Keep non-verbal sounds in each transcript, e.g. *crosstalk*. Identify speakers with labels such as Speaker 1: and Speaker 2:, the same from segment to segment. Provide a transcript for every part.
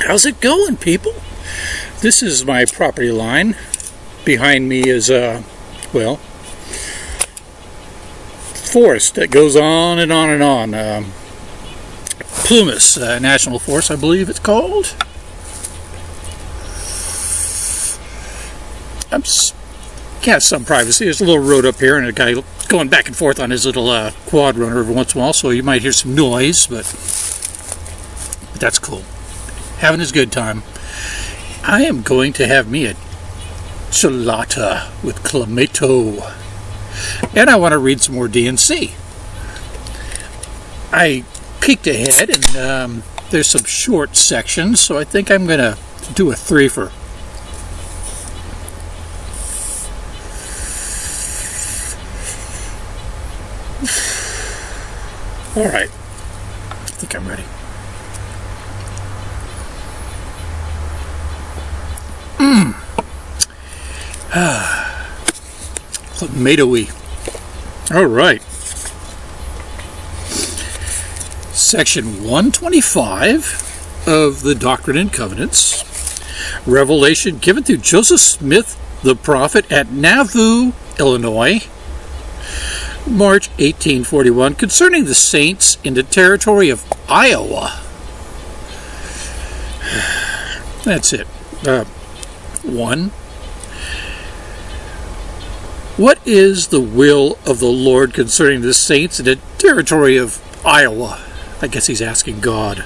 Speaker 1: How's it going, people? This is my property line. Behind me is, uh, well, forest that goes on and on and on. Um, Plumas uh, National Forest, I believe it's called. I'm got some privacy. There's a little road up here and a guy going back and forth on his little uh, quad runner every once in a while, so you might hear some noise, but, but that's cool. Having his good time. I am going to have me a chelada with clamato. And I want to read some more D&C. I peeked ahead and um, there's some short sections, so I think I'm going to do a three for All right. I think I'm ready. *sighs* Tomatoey. All right. Section 125 of the Doctrine and Covenants. Revelation given to Joseph Smith, the prophet, at Nauvoo, Illinois, March 1841 concerning the saints in the territory of Iowa. *sighs* That's it. Uh, one. What is the will of the Lord concerning the saints in the territory of Iowa? I guess he's asking God.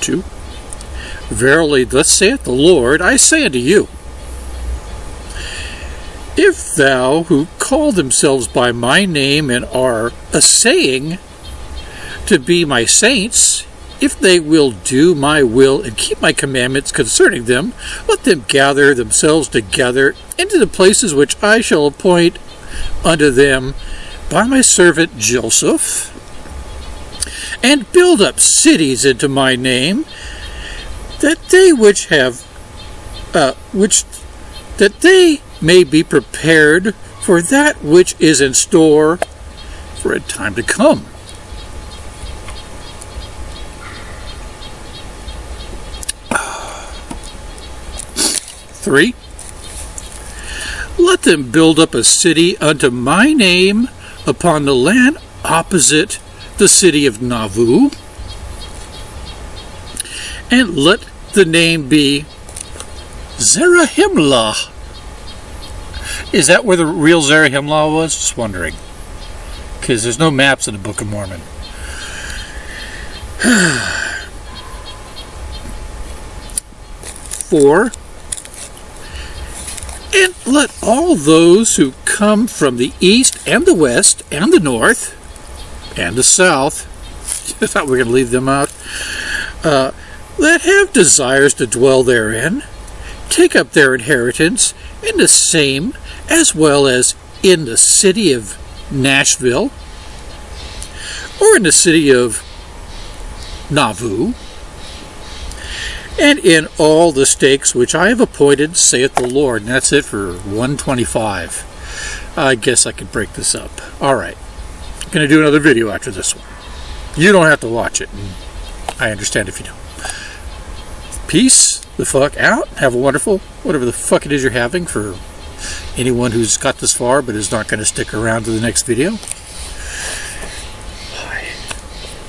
Speaker 1: Two. Verily, thus saith the Lord, I say unto you, if thou, who call themselves by my name and are assaying to be my saints, if they will do my will and keep my commandments concerning them, let them gather themselves together into the places which I shall appoint unto them by my servant Joseph, and build up cities into my name, that they which have, uh, which, that they may be prepared for that which is in store for a time to come. Three, let them build up a city unto my name upon the land opposite the city of Nauvoo, and let the name be Zarahemla is that where the real Zarahemla was? Just wondering. Because there's no maps in the Book of Mormon. *sighs* Four. And let all those who come from the east and the west and the north and the south, *laughs* I thought we were going to leave them out, uh, that have desires to dwell therein, take up their inheritance in the same as well as in the city of Nashville or in the city of Nauvoo, and in all the stakes which I have appointed, saith the Lord. And that's it for 125. I guess I could break this up. All right. I'm going to do another video after this one. You don't have to watch it. I understand if you don't. Peace the fuck out. Have a wonderful, whatever the fuck it is you're having for anyone who's got this far but is not going to stick around to the next video.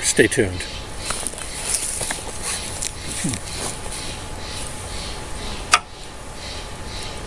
Speaker 1: Stay tuned.